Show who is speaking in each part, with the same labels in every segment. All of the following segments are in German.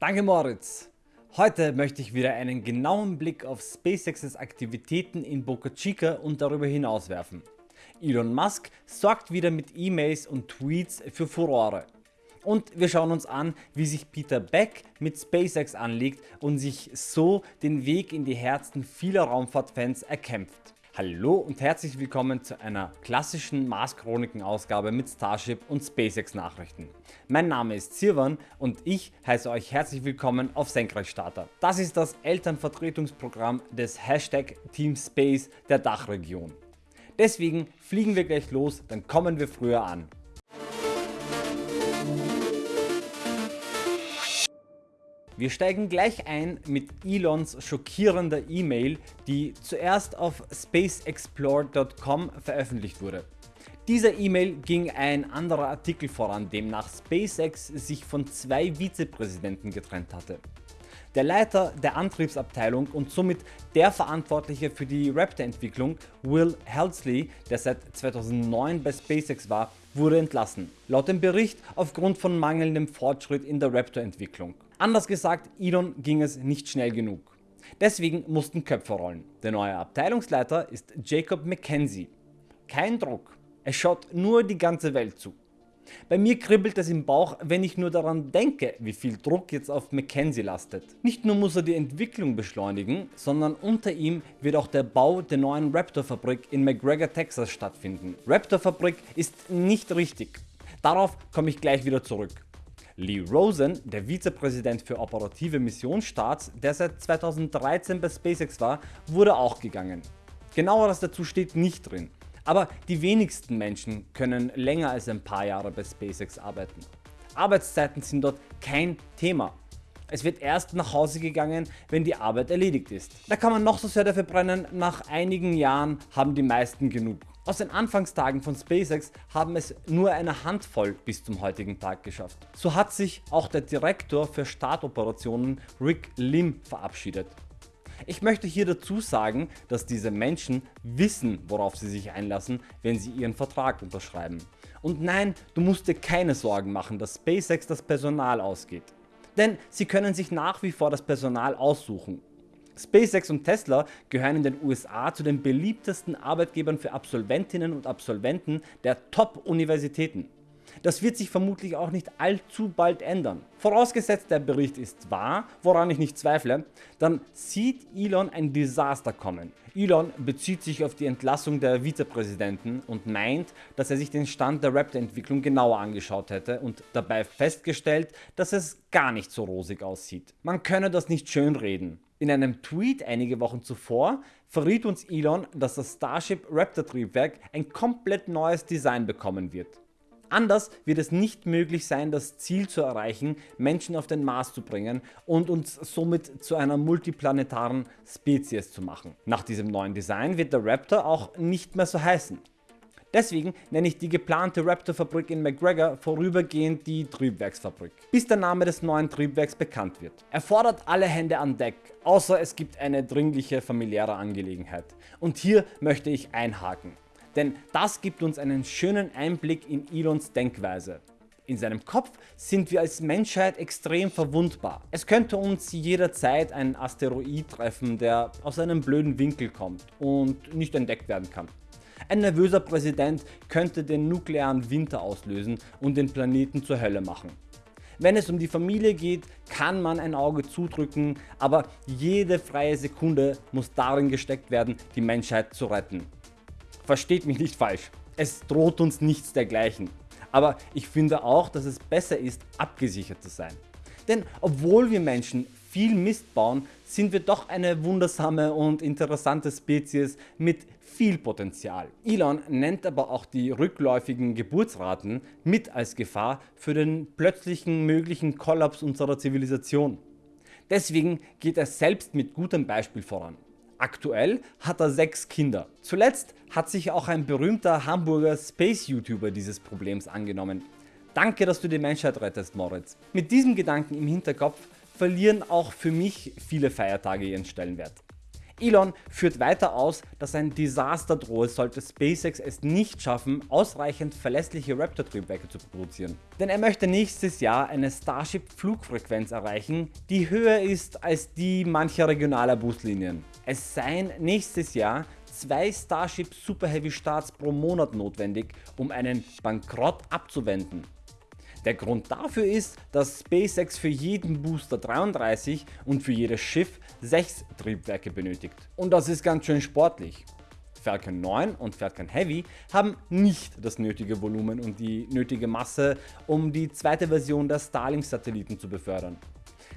Speaker 1: Danke Moritz. Heute möchte ich wieder einen genauen Blick auf SpaceX's Aktivitäten in Boca Chica und darüber hinaus werfen. Elon Musk sorgt wieder mit E-Mails und Tweets für Furore. Und wir schauen uns an wie sich Peter Beck mit SpaceX anlegt und sich so den Weg in die Herzen vieler Raumfahrtfans erkämpft. Hallo und herzlich willkommen zu einer klassischen Mars Chroniken Ausgabe mit Starship und SpaceX Nachrichten. Mein Name ist Sirwan und ich heiße euch herzlich willkommen auf Senkrechtstarter. Das ist das Elternvertretungsprogramm des Hashtag Team Space der Dachregion. Deswegen fliegen wir gleich los, dann kommen wir früher an. Wir steigen gleich ein mit Elons schockierender E-Mail, die zuerst auf spaceexplore.com veröffentlicht wurde. Dieser E-Mail ging ein anderer Artikel voran, demnach SpaceX sich von zwei Vizepräsidenten getrennt hatte. Der Leiter der Antriebsabteilung und somit der Verantwortliche für die Raptor Entwicklung, Will Helsley, der seit 2009 bei SpaceX war, wurde entlassen. Laut dem Bericht aufgrund von mangelndem Fortschritt in der Raptor Entwicklung. Anders gesagt, Elon ging es nicht schnell genug. Deswegen mussten Köpfe rollen. Der neue Abteilungsleiter ist Jacob McKenzie. Kein Druck, es schaut nur die ganze Welt zu. Bei mir kribbelt es im Bauch, wenn ich nur daran denke, wie viel Druck jetzt auf McKenzie lastet. Nicht nur muss er die Entwicklung beschleunigen, sondern unter ihm wird auch der Bau der neuen Raptor Fabrik in McGregor, Texas stattfinden. Raptor Fabrik ist nicht richtig. Darauf komme ich gleich wieder zurück. Lee Rosen, der Vizepräsident für operative Missionsstarts, der seit 2013 bei SpaceX war, wurde auch gegangen. Genaueres dazu steht nicht drin. Aber die wenigsten Menschen können länger als ein paar Jahre bei SpaceX arbeiten. Arbeitszeiten sind dort kein Thema. Es wird erst nach Hause gegangen, wenn die Arbeit erledigt ist. Da kann man noch so sehr dafür brennen, nach einigen Jahren haben die meisten genug. Aus den Anfangstagen von SpaceX haben es nur eine Handvoll bis zum heutigen Tag geschafft. So hat sich auch der Direktor für Startoperationen Rick Lim verabschiedet. Ich möchte hier dazu sagen, dass diese Menschen wissen worauf sie sich einlassen, wenn sie ihren Vertrag unterschreiben. Und nein, du musst dir keine Sorgen machen, dass SpaceX das Personal ausgeht. Denn sie können sich nach wie vor das Personal aussuchen. SpaceX und Tesla gehören in den USA zu den beliebtesten Arbeitgebern für Absolventinnen und Absolventen der Top-Universitäten. Das wird sich vermutlich auch nicht allzu bald ändern. Vorausgesetzt der Bericht ist wahr, woran ich nicht zweifle, dann sieht Elon ein Desaster kommen. Elon bezieht sich auf die Entlassung der Vizepräsidenten und meint, dass er sich den Stand der Raptor Entwicklung genauer angeschaut hätte und dabei festgestellt, dass es gar nicht so rosig aussieht. Man könne das nicht schönreden. In einem Tweet einige Wochen zuvor verriet uns Elon, dass das Starship Raptor Triebwerk ein komplett neues Design bekommen wird. Anders wird es nicht möglich sein das Ziel zu erreichen Menschen auf den Mars zu bringen und uns somit zu einer multiplanetaren Spezies zu machen. Nach diesem neuen Design wird der Raptor auch nicht mehr so heißen. Deswegen nenne ich die geplante Raptor Fabrik in McGregor vorübergehend die Triebwerksfabrik, bis der Name des neuen Triebwerks bekannt wird. Er fordert alle Hände an Deck, außer es gibt eine dringliche familiäre Angelegenheit. Und hier möchte ich einhaken. Denn das gibt uns einen schönen Einblick in Elons Denkweise. In seinem Kopf sind wir als Menschheit extrem verwundbar. Es könnte uns jederzeit ein Asteroid treffen, der aus einem blöden Winkel kommt und nicht entdeckt werden kann. Ein nervöser Präsident könnte den nuklearen Winter auslösen und den Planeten zur Hölle machen. Wenn es um die Familie geht, kann man ein Auge zudrücken, aber jede freie Sekunde muss darin gesteckt werden, die Menschheit zu retten. Versteht mich nicht falsch, es droht uns nichts dergleichen. Aber ich finde auch, dass es besser ist, abgesichert zu sein. Denn obwohl wir Menschen viel Mist bauen, sind wir doch eine wundersame und interessante Spezies mit viel Potenzial. Elon nennt aber auch die rückläufigen Geburtsraten mit als Gefahr für den plötzlichen möglichen Kollaps unserer Zivilisation. Deswegen geht er selbst mit gutem Beispiel voran. Aktuell hat er 6 Kinder. Zuletzt hat sich auch ein berühmter Hamburger Space YouTuber dieses Problems angenommen. Danke dass du die Menschheit rettest Moritz. Mit diesem Gedanken im Hinterkopf verlieren auch für mich viele Feiertage ihren Stellenwert. Elon führt weiter aus, dass ein Desaster drohe, sollte SpaceX es nicht schaffen, ausreichend verlässliche Raptor-Triebwerke zu produzieren. Denn er möchte nächstes Jahr eine Starship-Flugfrequenz erreichen, die höher ist als die mancher regionaler Buslinien. Es seien nächstes Jahr zwei Starship Super Heavy Starts pro Monat notwendig, um einen Bankrott abzuwenden. Der Grund dafür ist, dass SpaceX für jeden Booster 33 und für jedes Schiff 6 Triebwerke benötigt. Und das ist ganz schön sportlich. Falcon 9 und Falcon Heavy haben nicht das nötige Volumen und die nötige Masse, um die zweite Version der Starlink-Satelliten zu befördern.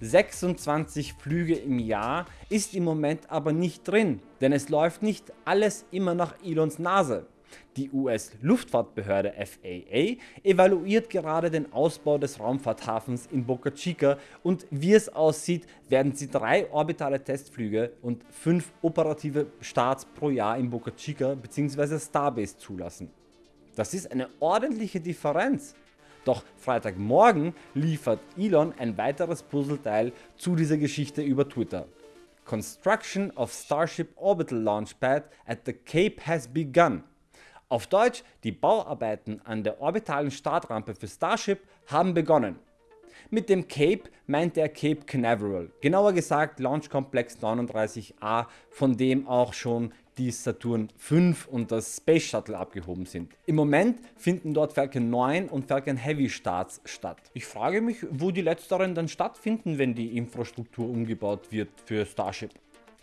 Speaker 1: 26 Flüge im Jahr ist im Moment aber nicht drin, denn es läuft nicht alles immer nach Elons Nase. Die US-Luftfahrtbehörde FAA evaluiert gerade den Ausbau des Raumfahrthafens in Boca Chica und wie es aussieht, werden sie drei orbitale Testflüge und fünf operative Starts pro Jahr in Boca Chica bzw. Starbase zulassen. Das ist eine ordentliche Differenz. Doch Freitagmorgen liefert Elon ein weiteres Puzzleteil zu dieser Geschichte über Twitter. Construction of Starship Orbital Launchpad at the Cape has begun. Auf Deutsch, die Bauarbeiten an der orbitalen Startrampe für Starship haben begonnen. Mit dem Cape meint er Cape Canaveral, genauer gesagt Launch Complex 39A, von dem auch schon die Saturn V und das Space Shuttle abgehoben sind. Im Moment finden dort Falcon 9 und Falcon Heavy Starts statt. Ich frage mich, wo die letzteren dann stattfinden, wenn die Infrastruktur umgebaut wird für Starship.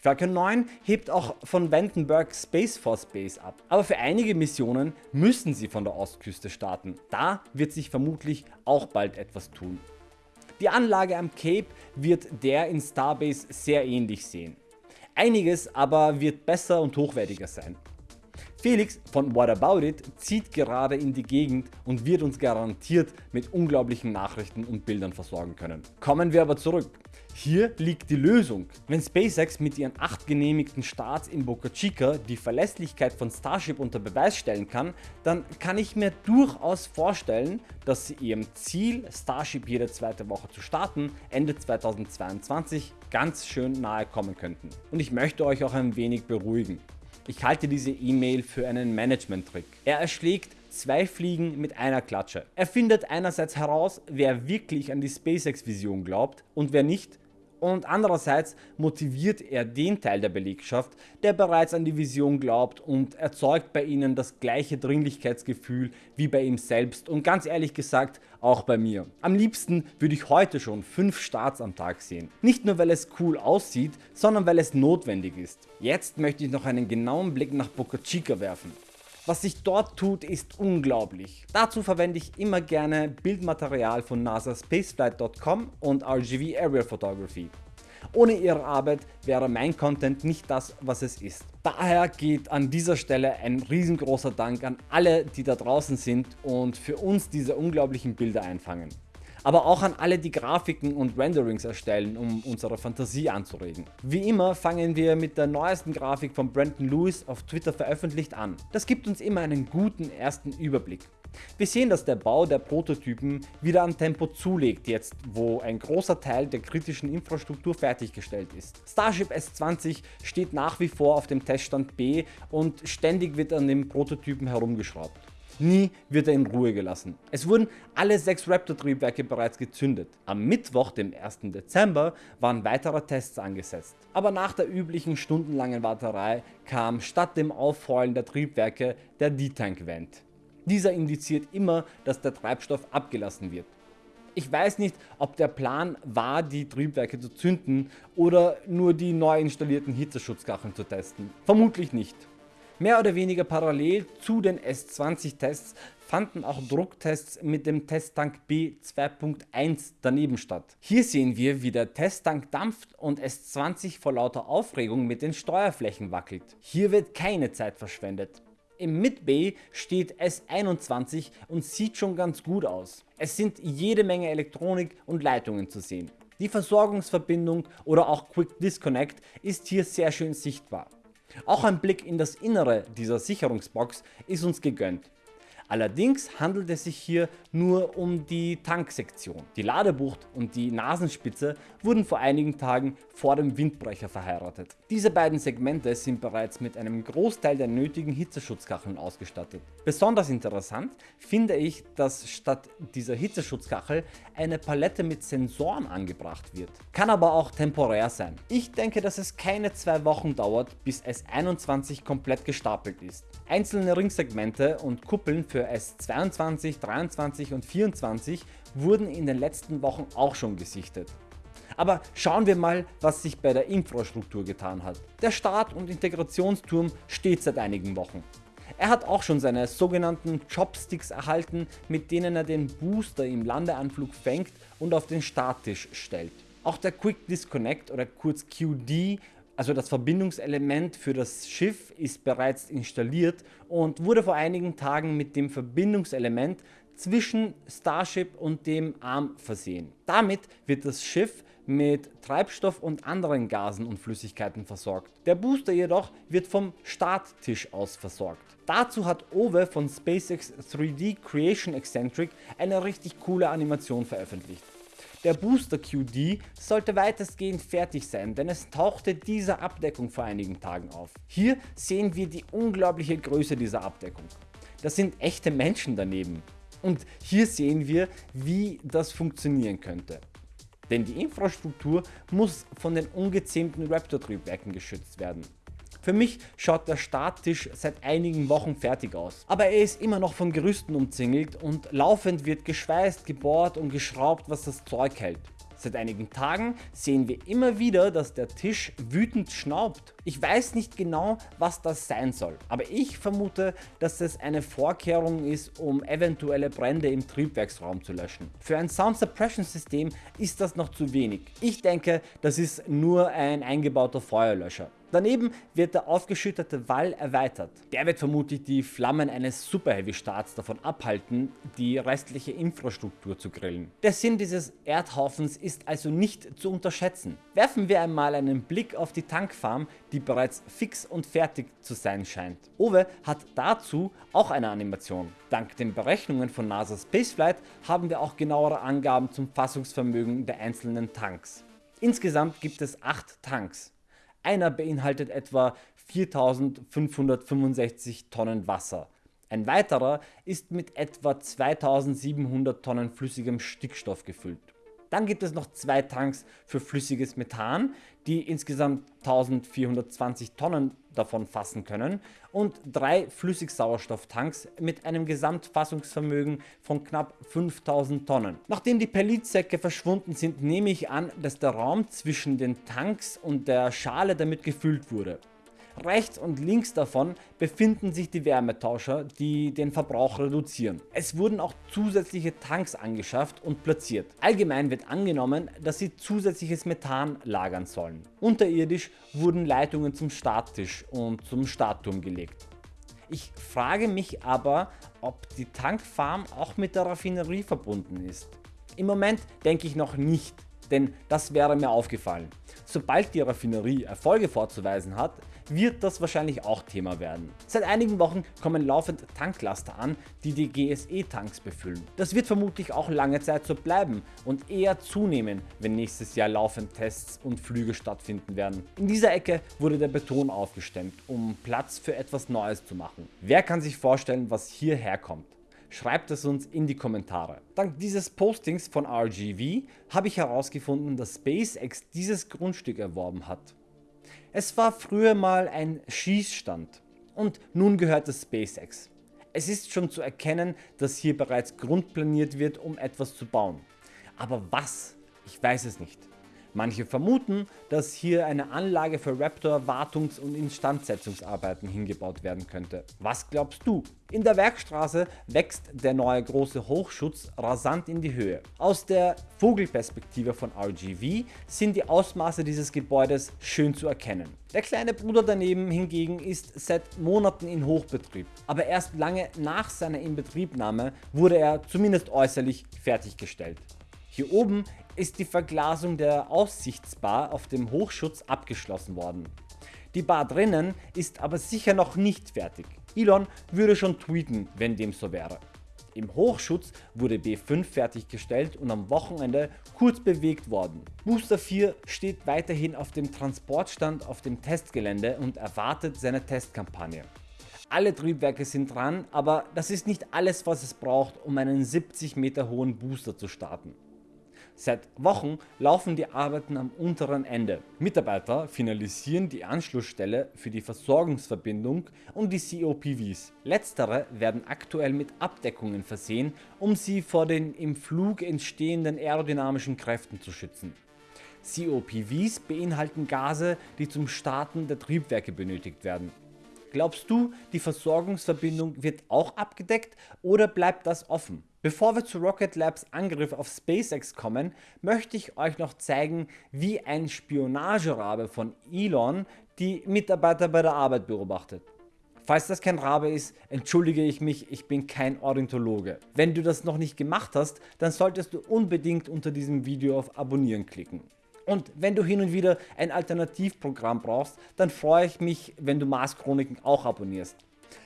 Speaker 1: Falcon 9 hebt auch von Vandenberg Space Force Base ab, aber für einige Missionen müssen sie von der Ostküste starten. Da wird sich vermutlich auch bald etwas tun. Die Anlage am Cape wird der in Starbase sehr ähnlich sehen. Einiges aber wird besser und hochwertiger sein. Felix von What About It zieht gerade in die Gegend und wird uns garantiert mit unglaublichen Nachrichten und Bildern versorgen können. Kommen wir aber zurück. Hier liegt die Lösung. Wenn SpaceX mit ihren 8 genehmigten Starts in Boca Chica die Verlässlichkeit von Starship unter Beweis stellen kann, dann kann ich mir durchaus vorstellen, dass sie ihrem Ziel Starship jede zweite Woche zu starten Ende 2022 ganz schön nahe kommen könnten. Und ich möchte euch auch ein wenig beruhigen. Ich halte diese E-Mail für einen Management-Trick. Er erschlägt zwei Fliegen mit einer Klatsche. Er findet einerseits heraus, wer wirklich an die SpaceX-Vision glaubt und wer nicht und andererseits motiviert er den Teil der Belegschaft, der bereits an die Vision glaubt und erzeugt bei ihnen das gleiche Dringlichkeitsgefühl wie bei ihm selbst und ganz ehrlich gesagt auch bei mir. Am liebsten würde ich heute schon 5 Starts am Tag sehen. Nicht nur weil es cool aussieht, sondern weil es notwendig ist. Jetzt möchte ich noch einen genauen Blick nach Boca Chica werfen. Was sich dort tut ist unglaublich. Dazu verwende ich immer gerne Bildmaterial von NASA Spaceflight.com und RGV Aerial Photography. Ohne ihre Arbeit wäre mein Content nicht das was es ist. Daher geht an dieser Stelle ein riesengroßer Dank an alle die da draußen sind und für uns diese unglaublichen Bilder einfangen aber auch an alle die Grafiken und Renderings erstellen, um unsere Fantasie anzuregen. Wie immer fangen wir mit der neuesten Grafik von Brandon Lewis auf Twitter veröffentlicht an. Das gibt uns immer einen guten ersten Überblick. Wir sehen, dass der Bau der Prototypen wieder an Tempo zulegt jetzt, wo ein großer Teil der kritischen Infrastruktur fertiggestellt ist. Starship S20 steht nach wie vor auf dem Teststand B und ständig wird an den Prototypen herumgeschraubt. Nie wird er in Ruhe gelassen. Es wurden alle 6 Raptor Triebwerke bereits gezündet. Am Mittwoch, dem 1. Dezember, waren weitere Tests angesetzt. Aber nach der üblichen stundenlangen Warterei kam statt dem Aufheulen der Triebwerke der D-Tank Vent. Dieser indiziert immer, dass der Treibstoff abgelassen wird. Ich weiß nicht, ob der Plan war, die Triebwerke zu zünden oder nur die neu installierten Hitzeschutzkacheln zu testen. Vermutlich nicht. Mehr oder weniger parallel zu den S20 Tests fanden auch Drucktests mit dem Testtank B 2.1 daneben statt. Hier sehen wir wie der Testtank dampft und S20 vor lauter Aufregung mit den Steuerflächen wackelt. Hier wird keine Zeit verschwendet. Im Mid-Bay steht S21 und sieht schon ganz gut aus. Es sind jede Menge Elektronik und Leitungen zu sehen. Die Versorgungsverbindung oder auch Quick Disconnect ist hier sehr schön sichtbar. Auch ein Blick in das Innere dieser Sicherungsbox ist uns gegönnt. Allerdings handelt es sich hier nur um die Tanksektion. Die Ladebucht und die Nasenspitze wurden vor einigen Tagen vor dem Windbrecher verheiratet. Diese beiden Segmente sind bereits mit einem Großteil der nötigen Hitzeschutzkacheln ausgestattet. Besonders interessant finde ich, dass statt dieser Hitzeschutzkachel eine Palette mit Sensoren angebracht wird. Kann aber auch temporär sein. Ich denke, dass es keine zwei Wochen dauert, bis S21 komplett gestapelt ist. Einzelne Ringsegmente und Kuppeln für S22, 23 und 24 wurden in den letzten Wochen auch schon gesichtet. Aber schauen wir mal was sich bei der Infrastruktur getan hat. Der Start- und Integrationsturm steht seit einigen Wochen. Er hat auch schon seine sogenannten Chopsticks erhalten, mit denen er den Booster im Landeanflug fängt und auf den Starttisch stellt. Auch der Quick Disconnect oder kurz QD also das Verbindungselement für das Schiff ist bereits installiert und wurde vor einigen Tagen mit dem Verbindungselement zwischen Starship und dem Arm versehen. Damit wird das Schiff mit Treibstoff und anderen Gasen und Flüssigkeiten versorgt. Der Booster jedoch wird vom Starttisch aus versorgt. Dazu hat Owe von SpaceX 3D Creation Eccentric eine richtig coole Animation veröffentlicht. Der Booster QD sollte weitestgehend fertig sein, denn es tauchte diese Abdeckung vor einigen Tagen auf. Hier sehen wir die unglaubliche Größe dieser Abdeckung. Das sind echte Menschen daneben. Und hier sehen wir wie das funktionieren könnte. Denn die Infrastruktur muss von den ungezähmten Raptor Triebwerken geschützt werden. Für mich schaut der Starttisch seit einigen Wochen fertig aus, aber er ist immer noch von Gerüsten umzingelt und laufend wird geschweißt, gebohrt und geschraubt was das Zeug hält. Seit einigen Tagen sehen wir immer wieder, dass der Tisch wütend schnaubt. Ich weiß nicht genau was das sein soll, aber ich vermute, dass es eine Vorkehrung ist um eventuelle Brände im Triebwerksraum zu löschen. Für ein Sound Suppression System ist das noch zu wenig. Ich denke das ist nur ein eingebauter Feuerlöscher. Daneben wird der aufgeschüttete Wall erweitert. Der wird vermutlich die Flammen eines Super Heavy Starts davon abhalten, die restliche Infrastruktur zu grillen. Der Sinn dieses Erdhaufens ist also nicht zu unterschätzen. Werfen wir einmal einen Blick auf die Tankfarm, die bereits fix und fertig zu sein scheint. Owe hat dazu auch eine Animation. Dank den Berechnungen von NASA Spaceflight haben wir auch genauere Angaben zum Fassungsvermögen der einzelnen Tanks. Insgesamt gibt es 8 Tanks. Einer beinhaltet etwa 4565 Tonnen Wasser. Ein weiterer ist mit etwa 2700 Tonnen flüssigem Stickstoff gefüllt. Dann gibt es noch zwei Tanks für flüssiges Methan, die insgesamt 1420 Tonnen davon fassen können und drei Flüssigsauerstofftanks mit einem Gesamtfassungsvermögen von knapp 5000 Tonnen. Nachdem die Perlitsäcke verschwunden sind, nehme ich an, dass der Raum zwischen den Tanks und der Schale damit gefüllt wurde. Rechts und links davon befinden sich die Wärmetauscher, die den Verbrauch reduzieren. Es wurden auch zusätzliche Tanks angeschafft und platziert. Allgemein wird angenommen, dass sie zusätzliches Methan lagern sollen. Unterirdisch wurden Leitungen zum Starttisch und zum Startturm gelegt. Ich frage mich aber, ob die Tankfarm auch mit der Raffinerie verbunden ist. Im Moment denke ich noch nicht, denn das wäre mir aufgefallen. Sobald die Raffinerie Erfolge vorzuweisen hat, wird das wahrscheinlich auch Thema werden. Seit einigen Wochen kommen laufend Tanklaster an, die die GSE Tanks befüllen. Das wird vermutlich auch lange Zeit so bleiben und eher zunehmen, wenn nächstes Jahr laufend Tests und Flüge stattfinden werden. In dieser Ecke wurde der Beton aufgestemmt, um Platz für etwas Neues zu machen. Wer kann sich vorstellen, was hierher kommt? Schreibt es uns in die Kommentare. Dank dieses Postings von RGV habe ich herausgefunden, dass SpaceX dieses Grundstück erworben hat. Es war früher mal ein Schießstand und nun gehört es SpaceX. Es ist schon zu erkennen, dass hier bereits grundplaniert wird um etwas zu bauen. Aber was? Ich weiß es nicht. Manche vermuten, dass hier eine Anlage für Raptor Wartungs- und Instandsetzungsarbeiten hingebaut werden könnte. Was glaubst du? In der Werkstraße wächst der neue große Hochschutz rasant in die Höhe. Aus der Vogelperspektive von RGV sind die Ausmaße dieses Gebäudes schön zu erkennen. Der kleine Bruder daneben hingegen ist seit Monaten in Hochbetrieb, aber erst lange nach seiner Inbetriebnahme wurde er zumindest äußerlich fertiggestellt. Hier oben ist die Verglasung der Aussichtsbar auf dem Hochschutz abgeschlossen worden. Die Bar drinnen ist aber sicher noch nicht fertig. Elon würde schon tweeten, wenn dem so wäre. Im Hochschutz wurde B5 fertiggestellt und am Wochenende kurz bewegt worden. Booster 4 steht weiterhin auf dem Transportstand auf dem Testgelände und erwartet seine Testkampagne. Alle Triebwerke sind dran, aber das ist nicht alles was es braucht um einen 70 Meter hohen Booster zu starten. Seit Wochen laufen die Arbeiten am unteren Ende. Mitarbeiter finalisieren die Anschlussstelle für die Versorgungsverbindung und die COPVs. Letztere werden aktuell mit Abdeckungen versehen, um sie vor den im Flug entstehenden aerodynamischen Kräften zu schützen. COPVs beinhalten Gase, die zum Starten der Triebwerke benötigt werden. Glaubst du, die Versorgungsverbindung wird auch abgedeckt oder bleibt das offen? Bevor wir zu Rocket Labs Angriff auf SpaceX kommen, möchte ich euch noch zeigen, wie ein Spionagerabe von Elon die Mitarbeiter bei der Arbeit beobachtet. Falls das kein Rabe ist, entschuldige ich mich, ich bin kein Ornithologe. Wenn du das noch nicht gemacht hast, dann solltest du unbedingt unter diesem Video auf Abonnieren klicken. Und wenn du hin und wieder ein Alternativprogramm brauchst, dann freue ich mich, wenn du Mars Chroniken auch abonnierst.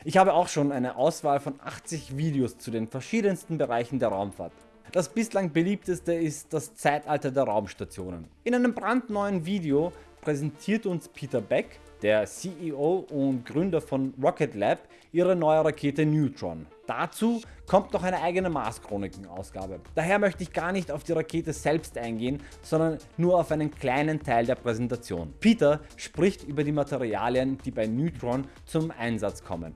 Speaker 1: Ich habe auch schon eine Auswahl von 80 Videos zu den verschiedensten Bereichen der Raumfahrt. Das bislang beliebteste ist das Zeitalter der Raumstationen. In einem brandneuen Video präsentiert uns Peter Beck, der CEO und Gründer von Rocket Lab, ihre neue Rakete Neutron. Dazu kommt noch eine eigene Mars Chroniken Ausgabe. Daher möchte ich gar nicht auf die Rakete selbst eingehen, sondern nur auf einen kleinen Teil der Präsentation. Peter spricht über die Materialien, die bei Neutron zum Einsatz kommen.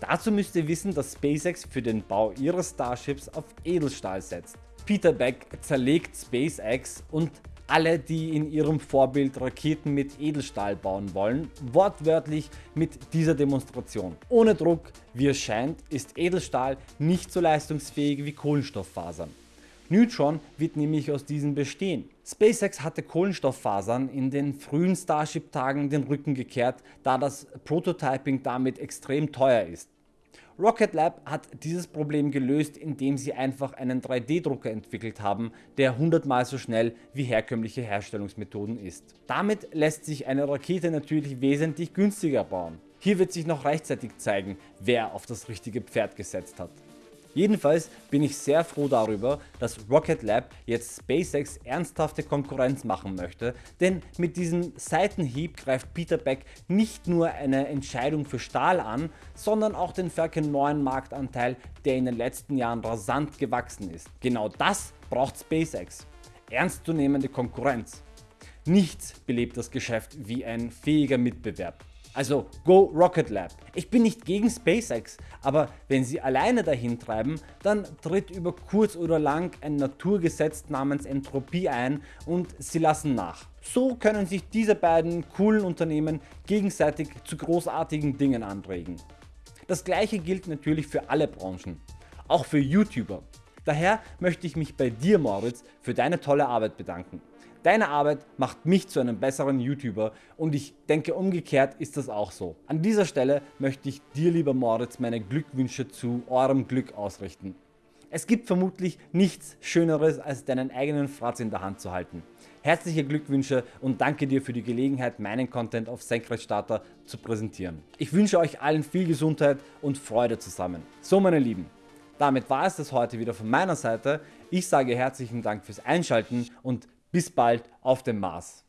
Speaker 1: Dazu müsst ihr wissen, dass SpaceX für den Bau ihres Starships auf Edelstahl setzt. Peter Beck zerlegt SpaceX und alle die in ihrem Vorbild Raketen mit Edelstahl bauen wollen, wortwörtlich mit dieser Demonstration. Ohne Druck, wie es scheint, ist Edelstahl nicht so leistungsfähig wie Kohlenstofffasern. Neutron wird nämlich aus diesen bestehen. SpaceX hatte Kohlenstofffasern in den frühen Starship Tagen den Rücken gekehrt, da das Prototyping damit extrem teuer ist. Rocket Lab hat dieses Problem gelöst indem sie einfach einen 3D Drucker entwickelt haben, der 100 mal so schnell wie herkömmliche Herstellungsmethoden ist. Damit lässt sich eine Rakete natürlich wesentlich günstiger bauen. Hier wird sich noch rechtzeitig zeigen wer auf das richtige Pferd gesetzt hat. Jedenfalls bin ich sehr froh darüber, dass Rocket Lab jetzt SpaceX ernsthafte Konkurrenz machen möchte, denn mit diesem Seitenhieb greift Peter Beck nicht nur eine Entscheidung für Stahl an, sondern auch den Falcon 9 Marktanteil, der in den letzten Jahren rasant gewachsen ist. Genau das braucht SpaceX. Ernstzunehmende Konkurrenz. Nichts belebt das Geschäft wie ein fähiger Mitbewerb. Also Go Rocket Lab. Ich bin nicht gegen SpaceX, aber wenn sie alleine dahin treiben, dann tritt über kurz oder lang ein Naturgesetz namens Entropie ein und sie lassen nach. So können sich diese beiden coolen Unternehmen gegenseitig zu großartigen Dingen anregen. Das gleiche gilt natürlich für alle Branchen, auch für YouTuber. Daher möchte ich mich bei dir Moritz für deine tolle Arbeit bedanken. Deine Arbeit macht mich zu einem besseren YouTuber und ich denke umgekehrt ist das auch so. An dieser Stelle möchte ich dir lieber Moritz meine Glückwünsche zu eurem Glück ausrichten. Es gibt vermutlich nichts schöneres als deinen eigenen Fratz in der Hand zu halten. Herzliche Glückwünsche und danke dir für die Gelegenheit meinen Content auf Senkrechtstarter zu präsentieren. Ich wünsche euch allen viel Gesundheit und Freude zusammen. So meine Lieben, damit war es das heute wieder von meiner Seite. Ich sage herzlichen Dank fürs Einschalten und bis bald auf dem Mars.